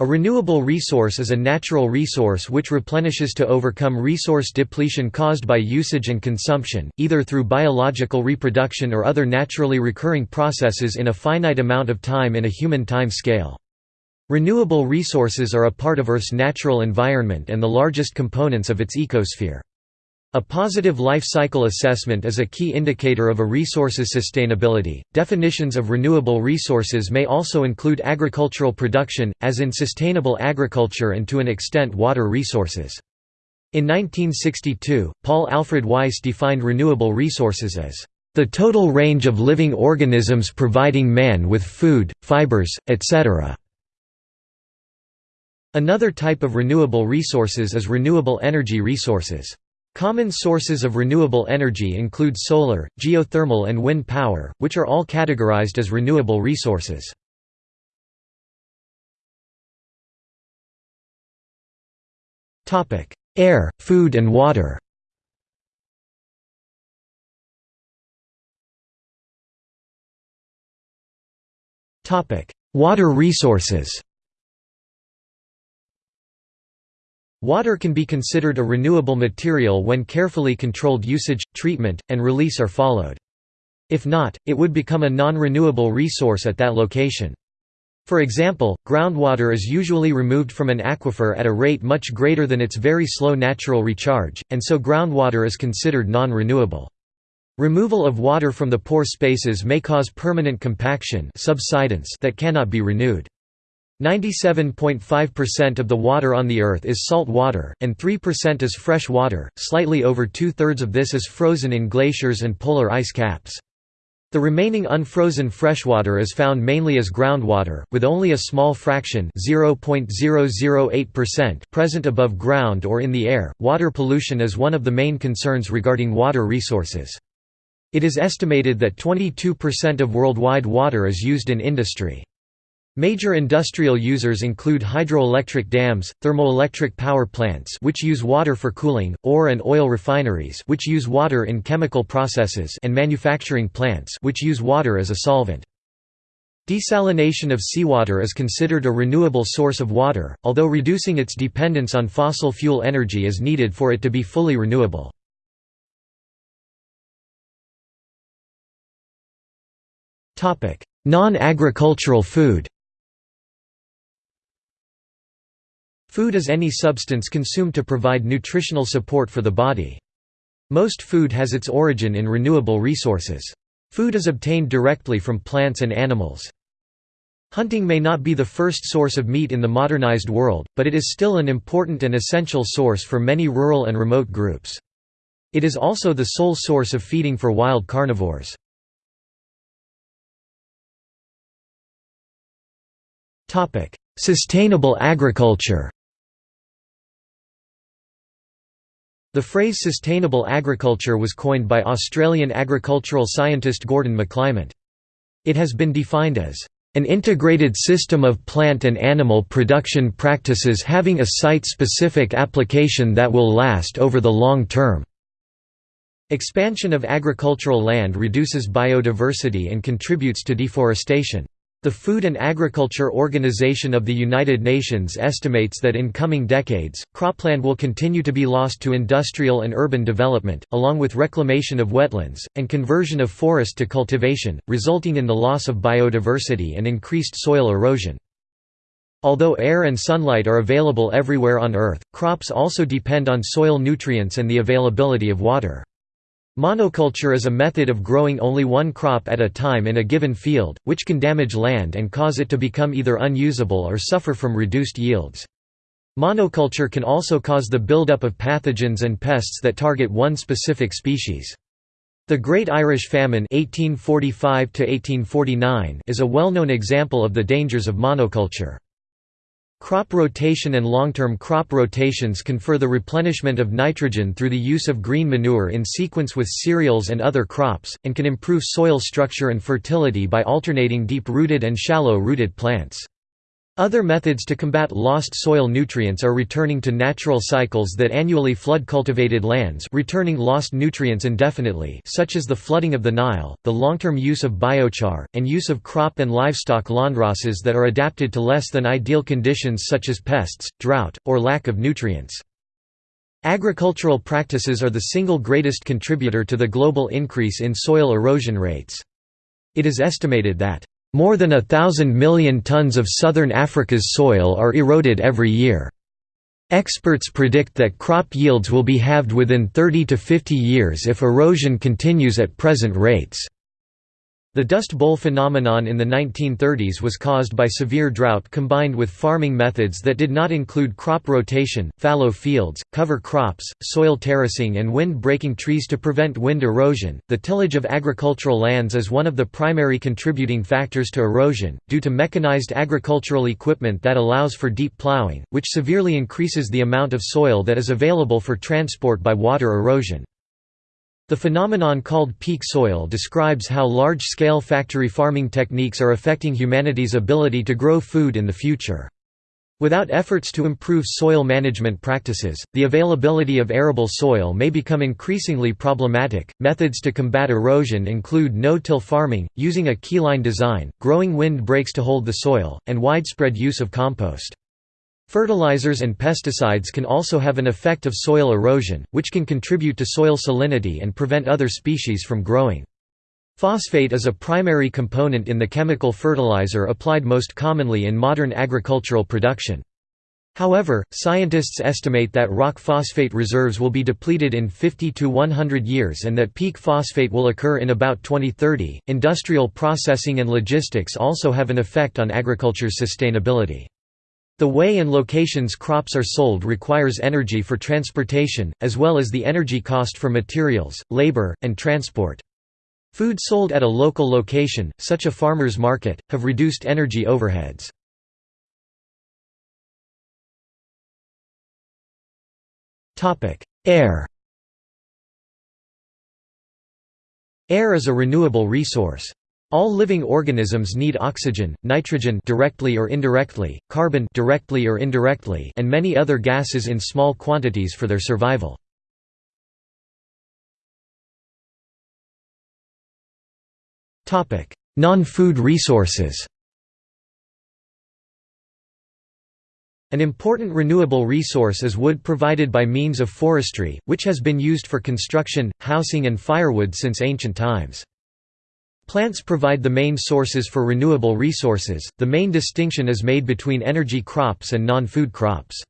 A renewable resource is a natural resource which replenishes to overcome resource depletion caused by usage and consumption, either through biological reproduction or other naturally recurring processes in a finite amount of time in a human time scale. Renewable resources are a part of Earth's natural environment and the largest components of its ecosphere. A positive life cycle assessment is a key indicator of a resource's sustainability. Definitions of renewable resources may also include agricultural production, as in sustainable agriculture and to an extent water resources. In 1962, Paul Alfred Weiss defined renewable resources as the total range of living organisms providing man with food, fibers, etc. Another type of renewable resources is renewable energy resources. Common sources of renewable energy include solar, geothermal and wind power, which are all categorized as renewable resources. Air, food and water Water resources Water can be considered a renewable material when carefully controlled usage, treatment, and release are followed. If not, it would become a non-renewable resource at that location. For example, groundwater is usually removed from an aquifer at a rate much greater than its very slow natural recharge, and so groundwater is considered non-renewable. Removal of water from the pore spaces may cause permanent compaction subsidence that cannot be renewed. 97.5% of the water on the Earth is salt water, and 3% is fresh water, slightly over two-thirds of this is frozen in glaciers and polar ice caps. The remaining unfrozen freshwater is found mainly as groundwater, with only a small fraction present above ground or in the air. Water pollution is one of the main concerns regarding water resources. It is estimated that 22% of worldwide water is used in industry. Major industrial users include hydroelectric dams, thermoelectric power plants which use water for cooling, ore and oil refineries which use water in chemical processes and manufacturing plants which use water as a solvent. Desalination of seawater is considered a renewable source of water, although reducing its dependence on fossil fuel energy is needed for it to be fully renewable. Non-agricultural food Food is any substance consumed to provide nutritional support for the body. Most food has its origin in renewable resources. Food is obtained directly from plants and animals. Hunting may not be the first source of meat in the modernized world, but it is still an important and essential source for many rural and remote groups. It is also the sole source of feeding for wild carnivores. Sustainable agriculture The phrase sustainable agriculture was coined by Australian agricultural scientist Gordon McClymont. It has been defined as an integrated system of plant and animal production practices having a site-specific application that will last over the long term. Expansion of agricultural land reduces biodiversity and contributes to deforestation. The Food and Agriculture Organization of the United Nations estimates that in coming decades, cropland will continue to be lost to industrial and urban development, along with reclamation of wetlands, and conversion of forest to cultivation, resulting in the loss of biodiversity and increased soil erosion. Although air and sunlight are available everywhere on Earth, crops also depend on soil nutrients and the availability of water. Monoculture is a method of growing only one crop at a time in a given field, which can damage land and cause it to become either unusable or suffer from reduced yields. Monoculture can also cause the buildup of pathogens and pests that target one specific species. The Great Irish Famine 1845 is a well-known example of the dangers of monoculture. Crop rotation and long-term crop rotations confer the replenishment of nitrogen through the use of green manure in sequence with cereals and other crops, and can improve soil structure and fertility by alternating deep-rooted and shallow-rooted plants. Other methods to combat lost soil nutrients are returning to natural cycles that annually flood cultivated lands returning lost nutrients indefinitely such as the flooding of the Nile, the long-term use of biochar, and use of crop and livestock landraces that are adapted to less than ideal conditions such as pests, drought, or lack of nutrients. Agricultural practices are the single greatest contributor to the global increase in soil erosion rates. It is estimated that more than a thousand million tons of southern Africa's soil are eroded every year. Experts predict that crop yields will be halved within 30 to 50 years if erosion continues at present rates. The Dust Bowl phenomenon in the 1930s was caused by severe drought combined with farming methods that did not include crop rotation, fallow fields, cover crops, soil terracing, and wind breaking trees to prevent wind erosion. The tillage of agricultural lands is one of the primary contributing factors to erosion, due to mechanized agricultural equipment that allows for deep plowing, which severely increases the amount of soil that is available for transport by water erosion. The phenomenon called peak soil describes how large-scale factory farming techniques are affecting humanity's ability to grow food in the future. Without efforts to improve soil management practices, the availability of arable soil may become increasingly problematic. Methods to combat erosion include no-till farming, using a keyline design, growing wind breaks to hold the soil, and widespread use of compost. Fertilizers and pesticides can also have an effect of soil erosion, which can contribute to soil salinity and prevent other species from growing. Phosphate is a primary component in the chemical fertilizer applied most commonly in modern agricultural production. However, scientists estimate that rock phosphate reserves will be depleted in 50 to 100 years and that peak phosphate will occur in about 2030. Industrial processing and logistics also have an effect on agriculture's sustainability. The way and locations crops are sold requires energy for transportation, as well as the energy cost for materials, labor, and transport. Food sold at a local location, such a farmer's market, have reduced energy overheads. Air Air is a renewable resource. All living organisms need oxygen, nitrogen directly or indirectly, carbon directly or indirectly, and many other gases in small quantities for their survival. Topic: Non-food resources. An important renewable resource is wood provided by means of forestry, which has been used for construction, housing and firewood since ancient times. Plants provide the main sources for renewable resources, the main distinction is made between energy crops and non-food crops.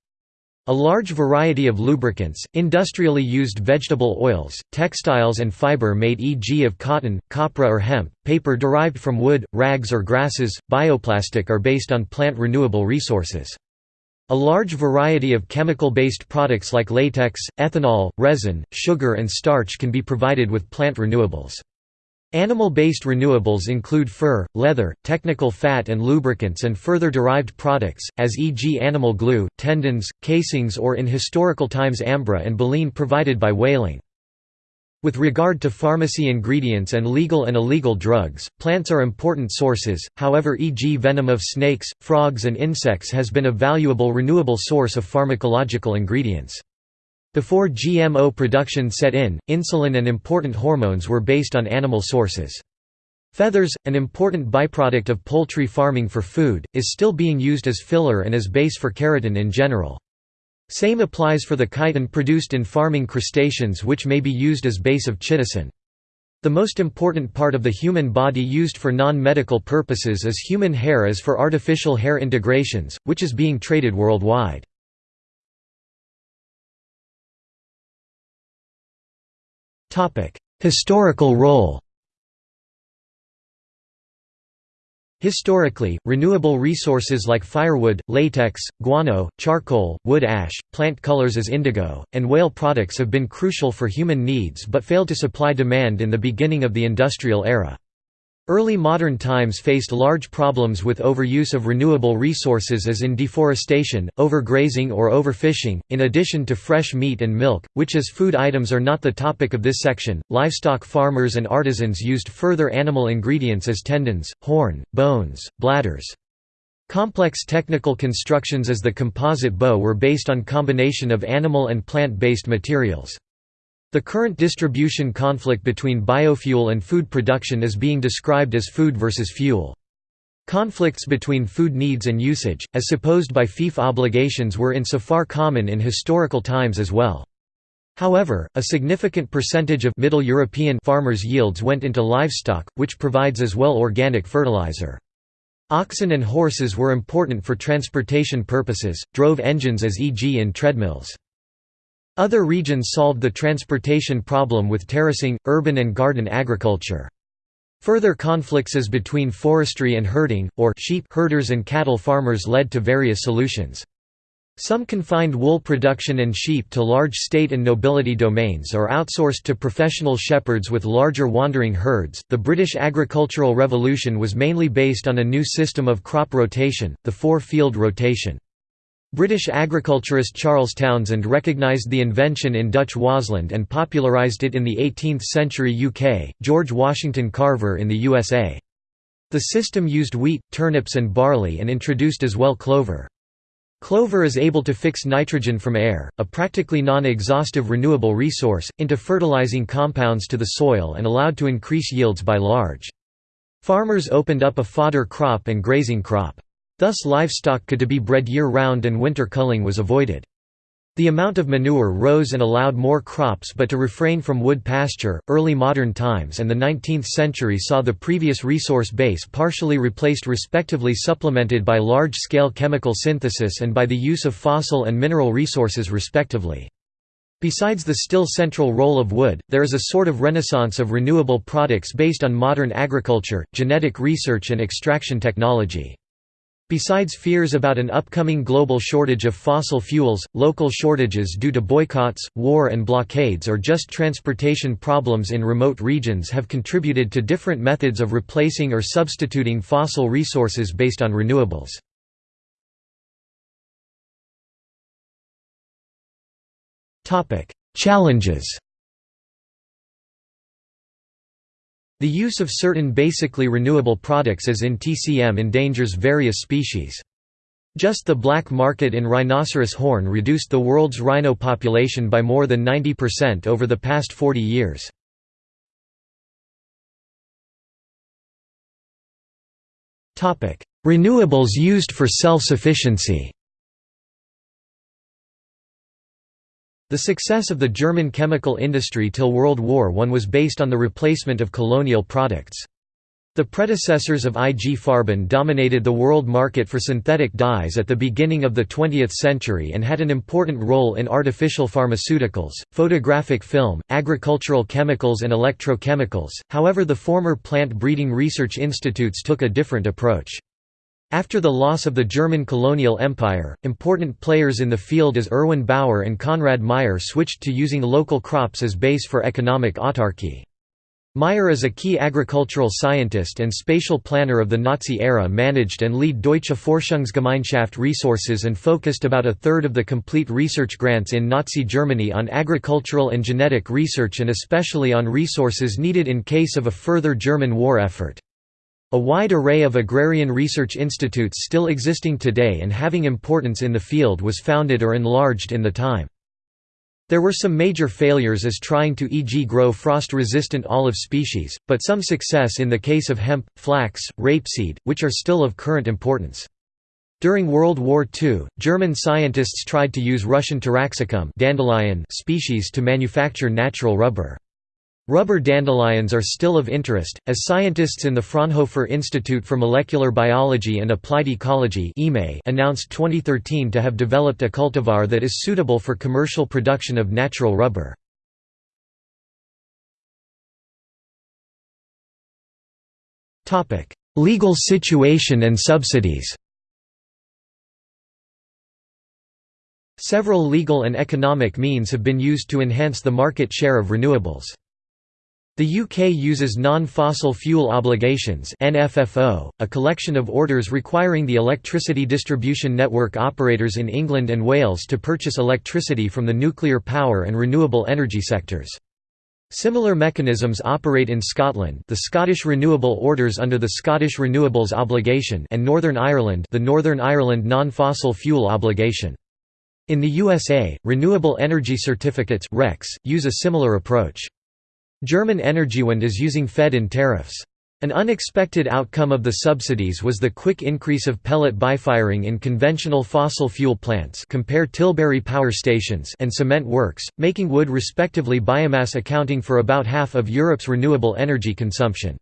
A large variety of lubricants, industrially used vegetable oils, textiles and fiber made e.g. of cotton, copra or hemp, paper derived from wood, rags or grasses, bioplastic are based on plant renewable resources. A large variety of chemical-based products like latex, ethanol, resin, sugar and starch can be provided with plant renewables. Animal-based renewables include fur, leather, technical fat and lubricants and further derived products, as e.g. animal glue, tendons, casings or in historical times ambra and baleen provided by whaling. With regard to pharmacy ingredients and legal and illegal drugs, plants are important sources, however e.g. venom of snakes, frogs and insects has been a valuable renewable source of pharmacological ingredients. Before GMO production set in, insulin and important hormones were based on animal sources. Feathers, an important byproduct of poultry farming for food, is still being used as filler and as base for keratin in general. Same applies for the chitin produced in farming crustaceans which may be used as base of chitosan. The most important part of the human body used for non-medical purposes is human hair as for artificial hair integrations, which is being traded worldwide. Historical role Historically, renewable resources like firewood, latex, guano, charcoal, wood ash, plant colors as indigo, and whale products have been crucial for human needs but failed to supply demand in the beginning of the industrial era. Early modern times faced large problems with overuse of renewable resources as in deforestation, overgrazing or overfishing, in addition to fresh meat and milk, which as food items are not the topic of this section. Livestock farmers and artisans used further animal ingredients as tendons, horn, bones, bladders. Complex technical constructions as the composite bow were based on combination of animal and plant-based materials. The current distribution conflict between biofuel and food production is being described as food versus fuel. Conflicts between food needs and usage, as supposed by fief obligations were insofar common in historical times as well. However, a significant percentage of Middle European farmers' yields went into livestock, which provides as well organic fertilizer. Oxen and horses were important for transportation purposes, drove engines as e.g. in treadmills. Other regions solved the transportation problem with terracing, urban and garden agriculture. Further conflicts as between forestry and herding, or sheep herders and cattle farmers led to various solutions. Some confined wool production and sheep to large state and nobility domains or outsourced to professional shepherds with larger wandering herds. The British agricultural revolution was mainly based on a new system of crop rotation, the four field rotation. British agriculturist Charles Townshend recognised the invention in Dutch Waasland and popularised it in the 18th century UK, George Washington Carver in the USA. The system used wheat, turnips and barley and introduced as well clover. Clover is able to fix nitrogen from air, a practically non-exhaustive renewable resource, into fertilizing compounds to the soil and allowed to increase yields by large. Farmers opened up a fodder crop and grazing crop. Thus livestock could be bred year-round and winter culling was avoided. The amount of manure rose and allowed more crops but to refrain from wood pasture. Early modern times and the 19th century saw the previous resource base partially replaced respectively supplemented by large-scale chemical synthesis and by the use of fossil and mineral resources respectively. Besides the still central role of wood, there is a sort of renaissance of renewable products based on modern agriculture, genetic research and extraction technology. Besides fears about an upcoming global shortage of fossil fuels, local shortages due to boycotts, war and blockades or just transportation problems in remote regions have contributed to different methods of replacing or substituting fossil resources based on renewables. Challenges The use of certain basically renewable products as in TCM endangers various species. Just the black market in rhinoceros horn reduced the world's rhino population by more than 90% over the past 40 years. Renewables used for self-sufficiency The success of the German chemical industry till World War I was based on the replacement of colonial products. The predecessors of IG Farben dominated the world market for synthetic dyes at the beginning of the 20th century and had an important role in artificial pharmaceuticals, photographic film, agricultural chemicals and electrochemicals, however the former plant breeding research institutes took a different approach. After the loss of the German colonial empire, important players in the field as Erwin Baur and Konrad Meyer switched to using local crops as base for economic autarky. Meyer is a key agricultural scientist and spatial planner of the Nazi era managed and lead Deutsche Forschungsgemeinschaft resources and focused about a third of the complete research grants in Nazi Germany on agricultural and genetic research and especially on resources needed in case of a further German war effort. A wide array of agrarian research institutes still existing today and having importance in the field was founded or enlarged in the time. There were some major failures as trying to e.g. grow frost-resistant olive species, but some success in the case of hemp, flax, rapeseed, which are still of current importance. During World War II, German scientists tried to use Russian Taraxacum dandelion species to manufacture natural rubber. Rubber dandelions are still of interest, as scientists in the Fraunhofer Institute for Molecular Biology and Applied Ecology announced 2013 to have developed a cultivar that is suitable for commercial production of natural rubber. Legal situation and subsidies Several legal and economic means have been used to enhance the market share of renewables. The UK uses Non-Fossil Fuel Obligations NFFO, a collection of orders requiring the electricity distribution network operators in England and Wales to purchase electricity from the nuclear power and renewable energy sectors. Similar mechanisms operate in Scotland the Scottish Renewable Orders under the Scottish Renewables Obligation and Northern Ireland the Northern Ireland Non-Fossil Fuel Obligation. In the USA, Renewable Energy Certificates use a similar approach. German Energiewende is using fed-in tariffs. An unexpected outcome of the subsidies was the quick increase of pellet bifiring in conventional fossil fuel plants compare Tilbury power stations and cement works, making wood respectively biomass accounting for about half of Europe's renewable energy consumption.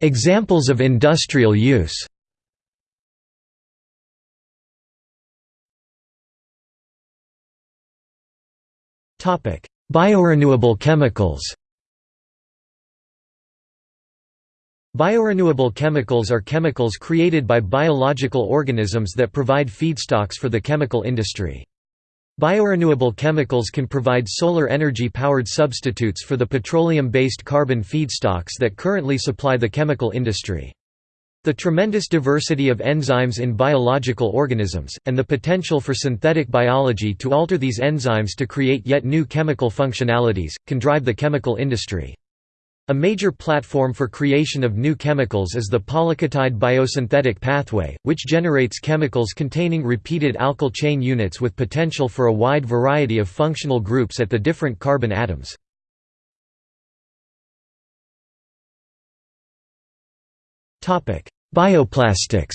Examples of industrial use Biorenewable chemicals Biorenewable chemicals are chemicals created by biological organisms that provide feedstocks for the chemical industry. Biorenewable chemicals can provide solar energy-powered substitutes for the petroleum-based carbon feedstocks that currently supply the chemical industry. The tremendous diversity of enzymes in biological organisms, and the potential for synthetic biology to alter these enzymes to create yet new chemical functionalities, can drive the chemical industry. A major platform for creation of new chemicals is the polyketide biosynthetic pathway, which generates chemicals containing repeated alkyl chain units with potential for a wide variety of functional groups at the different carbon atoms. Bioplastics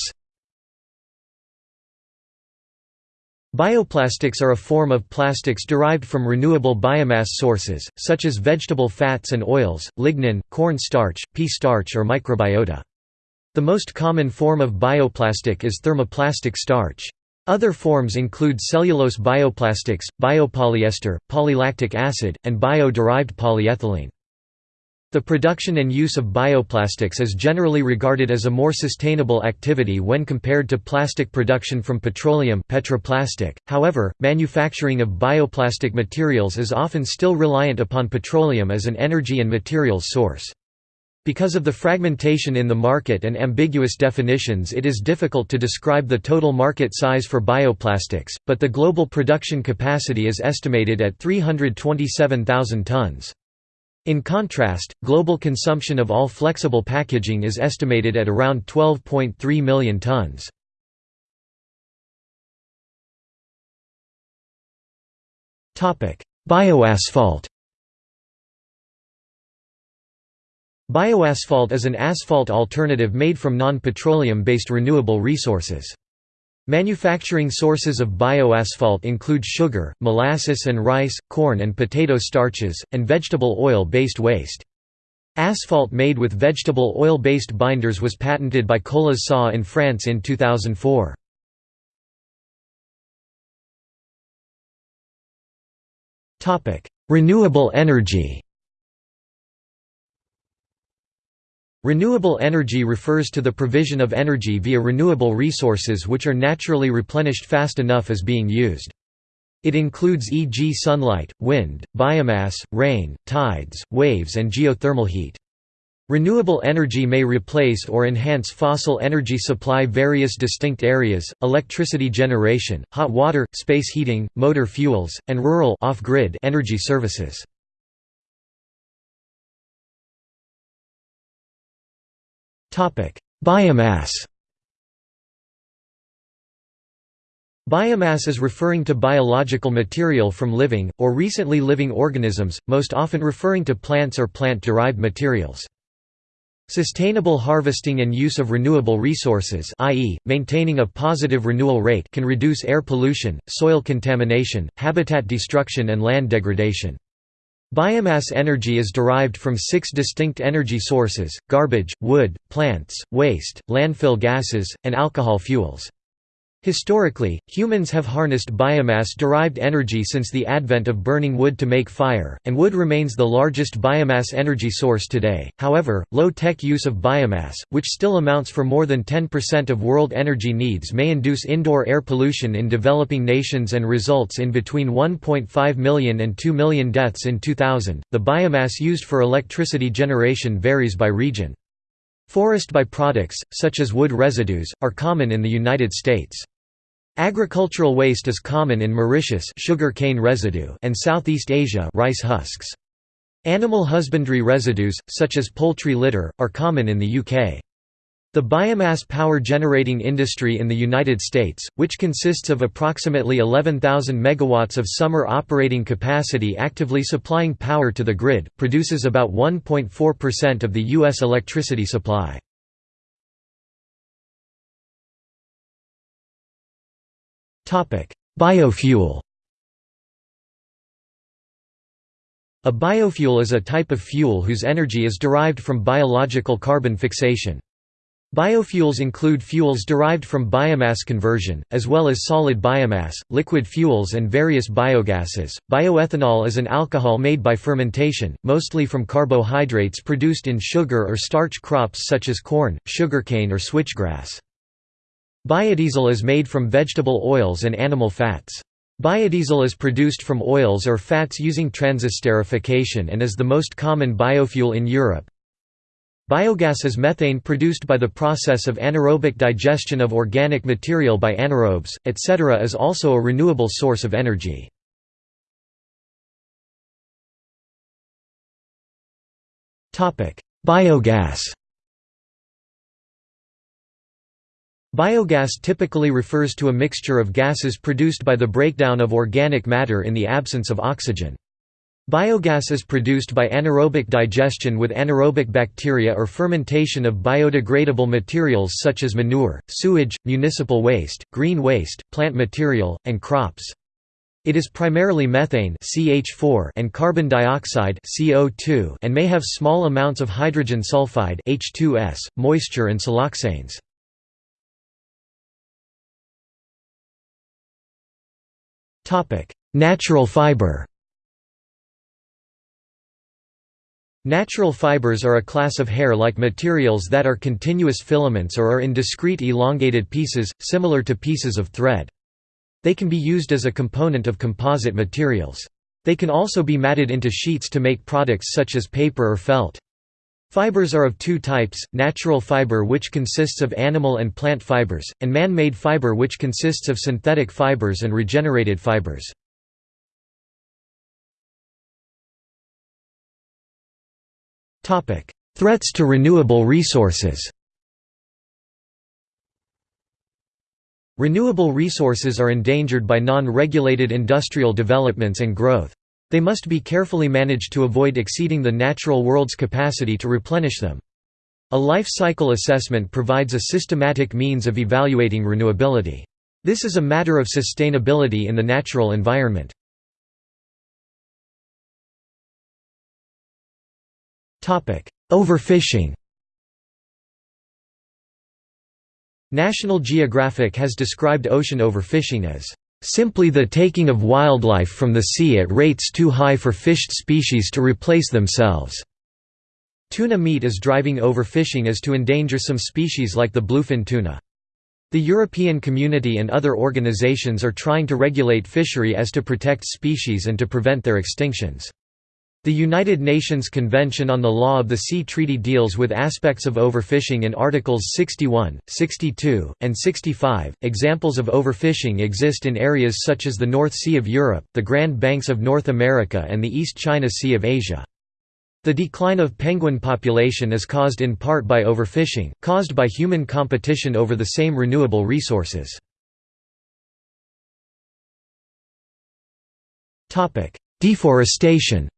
Bioplastics are a form of plastics derived from renewable biomass sources, such as vegetable fats and oils, lignin, corn starch, pea starch or microbiota. The most common form of bioplastic is thermoplastic starch. Other forms include cellulose bioplastics, biopolyester, polylactic acid, and bio-derived polyethylene. The production and use of bioplastics is generally regarded as a more sustainable activity when compared to plastic production from petroleum petroplastic. .However, manufacturing of bioplastic materials is often still reliant upon petroleum as an energy and materials source. Because of the fragmentation in the market and ambiguous definitions it is difficult to describe the total market size for bioplastics, but the global production capacity is estimated at 327,000 tons. In contrast, global consumption of all flexible packaging is estimated at around 12.3 million tons. Bioasphalt Bioasphalt is an asphalt alternative made from non-petroleum-based renewable resources. Manufacturing sources of bioasphalt include sugar, molasses and rice, corn and potato starches, and vegetable oil-based waste. Asphalt made with vegetable oil-based binders was patented by Colas SA in France in 2004. Renewable energy Renewable energy refers to the provision of energy via renewable resources which are naturally replenished fast enough as being used. It includes e.g. sunlight, wind, biomass, rain, tides, waves and geothermal heat. Renewable energy may replace or enhance fossil energy supply various distinct areas, electricity generation, hot water, space heating, motor fuels, and rural energy services. Biomass Biomass is referring to biological material from living, or recently living organisms, most often referring to plants or plant-derived materials. Sustainable harvesting and use of renewable resources i.e., maintaining a positive renewal rate can reduce air pollution, soil contamination, habitat destruction and land degradation. Biomass energy is derived from six distinct energy sources, garbage, wood, plants, waste, landfill gases, and alcohol fuels. Historically, humans have harnessed biomass-derived energy since the advent of burning wood to make fire, and wood remains the largest biomass energy source today. However, low-tech use of biomass, which still amounts for more than 10% of world energy needs may induce indoor air pollution in developing nations and results in between 1.5 million and 2 million deaths in 2000. The biomass used for electricity generation varies by region. Forest byproducts, such as wood residues, are common in the United States. Agricultural waste is common in Mauritius sugar cane residue and Southeast Asia rice husks. Animal husbandry residues, such as poultry litter, are common in the UK. The biomass power generating industry in the United States, which consists of approximately 11,000 megawatts of summer operating capacity actively supplying power to the grid, produces about 1.4% of the U.S. electricity supply. Biofuel A biofuel is a type of fuel whose energy is derived from biological carbon fixation. Biofuels include fuels derived from biomass conversion, as well as solid biomass, liquid fuels, and various biogases. Bioethanol is an alcohol made by fermentation, mostly from carbohydrates produced in sugar or starch crops such as corn, sugarcane, or switchgrass. Biodiesel is made from vegetable oils and animal fats. Biodiesel is produced from oils or fats using transesterification and is the most common biofuel in Europe. Biogas is methane produced by the process of anaerobic digestion of organic material by anaerobes, etc. is also a renewable source of energy. Biogas Biogas typically refers to a mixture of gases produced by the breakdown of organic matter in the absence of oxygen. Biogas is produced by anaerobic digestion with anaerobic bacteria or fermentation of biodegradable materials such as manure, sewage, municipal waste, green waste, plant material, and crops. It is primarily methane CH4 and carbon dioxide CO2 and may have small amounts of hydrogen sulfide H2S, moisture and siloxanes. Natural fiber Natural fibers are a class of hair-like materials that are continuous filaments or are in discrete elongated pieces, similar to pieces of thread. They can be used as a component of composite materials. They can also be matted into sheets to make products such as paper or felt. Fibers are of two types, natural fiber which consists of animal and plant fibers, and man-made fiber which consists of synthetic fibers and regenerated fibers. Threats to renewable resources Renewable resources are endangered by non-regulated industrial developments and growth. They must be carefully managed to avoid exceeding the natural world's capacity to replenish them. A life cycle assessment provides a systematic means of evaluating renewability. This is a matter of sustainability in the natural environment. Overfishing National Geographic has described ocean overfishing as simply the taking of wildlife from the sea at rates too high for fished species to replace themselves. Tuna meat is driving overfishing as to endanger some species like the bluefin tuna. The European Community and other organizations are trying to regulate fishery as to protect species and to prevent their extinctions. The United Nations Convention on the Law of the Sea Treaty deals with aspects of overfishing in Articles 61, 62, and 65. Examples of overfishing exist in areas such as the North Sea of Europe, the Grand Banks of North America, and the East China Sea of Asia. The decline of penguin population is caused in part by overfishing, caused by human competition over the same renewable resources. Deforestation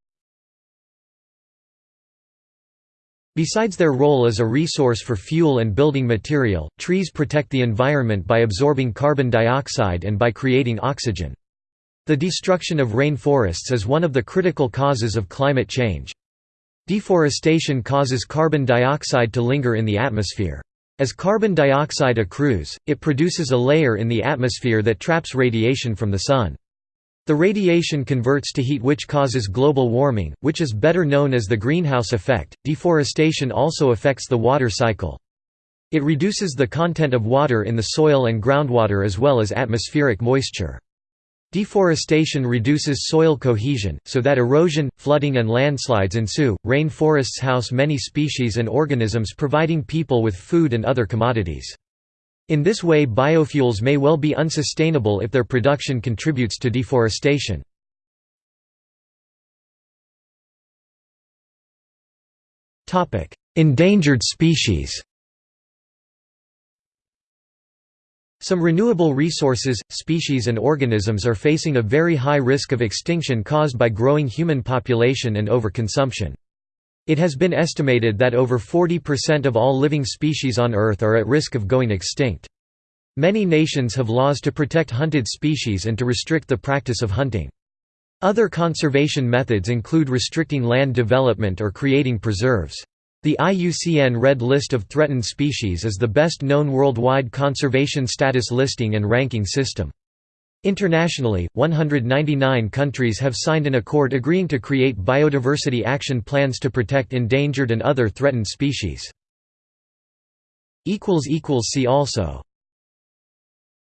Besides their role as a resource for fuel and building material, trees protect the environment by absorbing carbon dioxide and by creating oxygen. The destruction of rainforests is one of the critical causes of climate change. Deforestation causes carbon dioxide to linger in the atmosphere. As carbon dioxide accrues, it produces a layer in the atmosphere that traps radiation from the sun. The radiation converts to heat which causes global warming, which is better known as the greenhouse effect. Deforestation also affects the water cycle. It reduces the content of water in the soil and groundwater as well as atmospheric moisture. Deforestation reduces soil cohesion, so that erosion, flooding and landslides ensue. Rainforests house many species and organisms providing people with food and other commodities. In this way biofuels may well be unsustainable if their production contributes to deforestation. Endangered species Some renewable resources, species and organisms are facing a very high risk of extinction caused by growing human population and overconsumption. It has been estimated that over 40% of all living species on Earth are at risk of going extinct. Many nations have laws to protect hunted species and to restrict the practice of hunting. Other conservation methods include restricting land development or creating preserves. The IUCN Red List of Threatened Species is the best known worldwide conservation status listing and ranking system. Internationally, 199 countries have signed an accord agreeing to create biodiversity action plans to protect endangered and other threatened species. See also